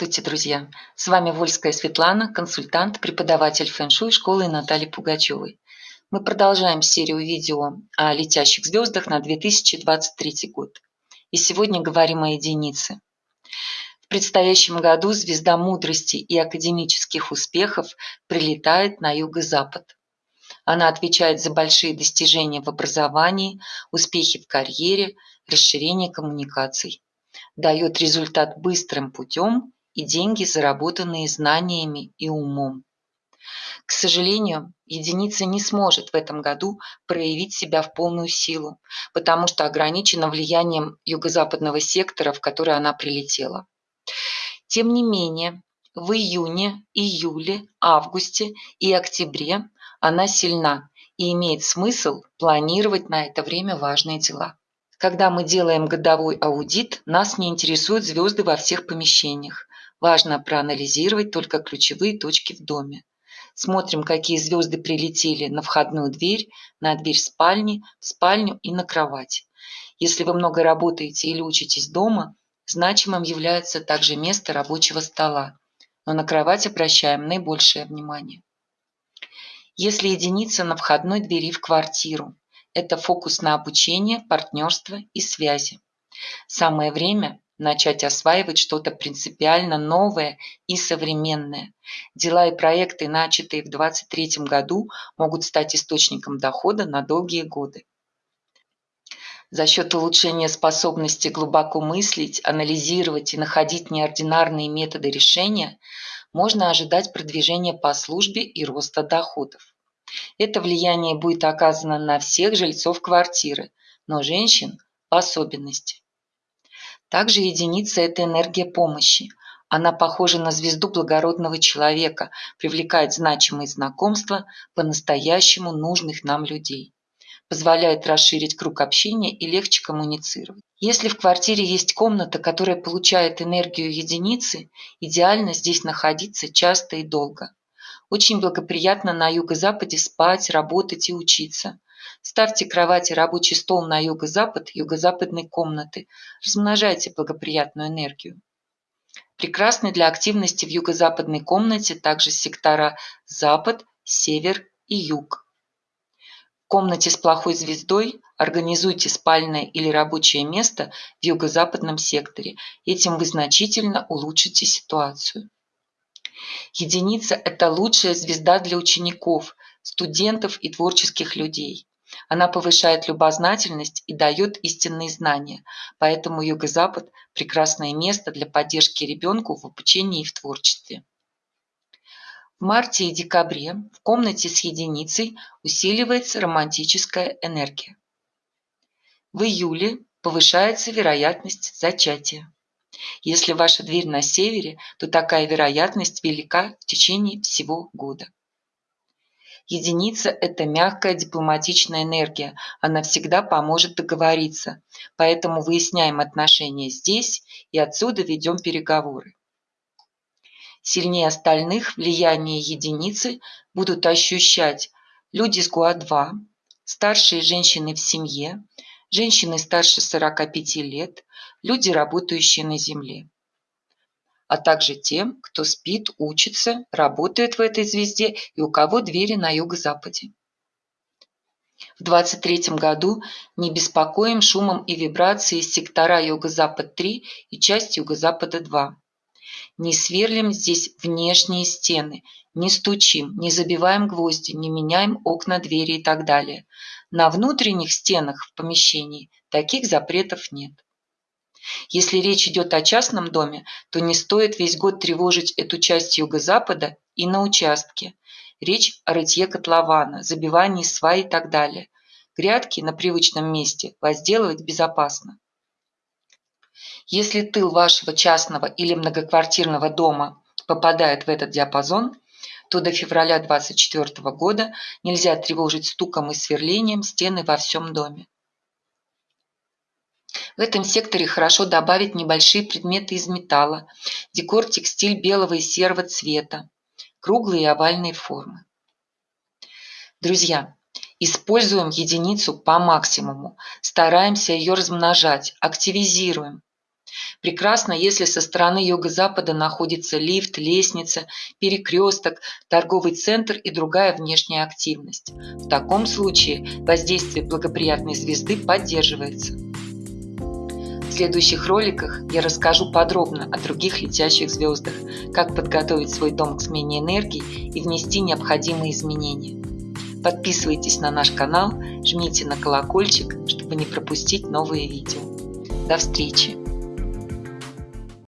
Здравствуйте, друзья! С вами Вольская Светлана, консультант, преподаватель фэн-шуй школы Натальи Пугачевой. Мы продолжаем серию видео о летящих звездах на 2023 год. И сегодня говорим о единице. В предстоящем году звезда мудрости и академических успехов прилетает на юго-запад. Она отвечает за большие достижения в образовании, успехи в карьере, расширение коммуникаций дает результат быстрым путем и деньги, заработанные знаниями и умом. К сожалению, единица не сможет в этом году проявить себя в полную силу, потому что ограничена влиянием юго-западного сектора, в который она прилетела. Тем не менее, в июне, июле, августе и октябре она сильна и имеет смысл планировать на это время важные дела. Когда мы делаем годовой аудит, нас не интересуют звезды во всех помещениях. Важно проанализировать только ключевые точки в доме. Смотрим, какие звезды прилетели на входную дверь, на дверь спальни, в спальню и на кровать. Если вы много работаете или учитесь дома, значимым является также место рабочего стола. Но на кровать обращаем наибольшее внимание. Если единица на входной двери в квартиру, это фокус на обучение, партнерство и связи. Самое время начать осваивать что-то принципиально новое и современное. Дела и проекты, начатые в 2023 году, могут стать источником дохода на долгие годы. За счет улучшения способности глубоко мыслить, анализировать и находить неординарные методы решения, можно ожидать продвижения по службе и роста доходов. Это влияние будет оказано на всех жильцов квартиры, но женщин в особенности. Также единица – это энергия помощи. Она похожа на звезду благородного человека, привлекает значимые знакомства по-настоящему нужных нам людей. Позволяет расширить круг общения и легче коммуницировать. Если в квартире есть комната, которая получает энергию единицы, идеально здесь находиться часто и долго. Очень благоприятно на юго-западе спать, работать и учиться. Ставьте кровать и рабочий стол на юго-запад юго-западной комнаты. Размножайте благоприятную энергию. Прекрасны для активности в юго-западной комнате также сектора запад, север и юг. В комнате с плохой звездой организуйте спальное или рабочее место в юго-западном секторе. Этим вы значительно улучшите ситуацию. Единица – это лучшая звезда для учеников, студентов и творческих людей. Она повышает любознательность и дает истинные знания, поэтому Юго-Запад – прекрасное место для поддержки ребенку в обучении и в творчестве. В марте и декабре в комнате с единицей усиливается романтическая энергия. В июле повышается вероятность зачатия. Если ваша дверь на севере, то такая вероятность велика в течение всего года. Единица – это мягкая дипломатичная энергия, она всегда поможет договориться, поэтому выясняем отношения здесь и отсюда ведем переговоры. Сильнее остальных влияние единицы будут ощущать люди с ГУА-2, старшие женщины в семье, женщины старше 45 лет, люди, работающие на Земле, а также тем, кто спит, учится, работает в этой звезде и у кого двери на юго-западе. В 23 году не беспокоим шумом и вибрацией сектора Юго-Запад-3 и часть Юго-Запада-2. Не сверлим здесь внешние стены, не стучим, не забиваем гвозди, не меняем окна, двери и так далее. На внутренних стенах в помещении таких запретов нет. Если речь идет о частном доме, то не стоит весь год тревожить эту часть юго-запада и на участке. Речь о рытье котлована, забивании свай и так далее. Грядки на привычном месте возделывать безопасно. Если тыл вашего частного или многоквартирного дома попадает в этот диапазон, то до февраля 2024 года нельзя тревожить стуком и сверлением стены во всем доме. В этом секторе хорошо добавить небольшие предметы из металла, декор текстиль белого и серого цвета, круглые и овальные формы. Друзья, используем единицу по максимуму, стараемся ее размножать, активизируем. Прекрасно, если со стороны юго-запада находится лифт, лестница, перекресток, торговый центр и другая внешняя активность. В таком случае воздействие благоприятной звезды поддерживается. Следующих роликах я расскажу подробно о других летящих звездах, как подготовить свой дом к смене энергии и внести необходимые изменения. Подписывайтесь на наш канал, жмите на колокольчик, чтобы не пропустить новые видео. До встречи!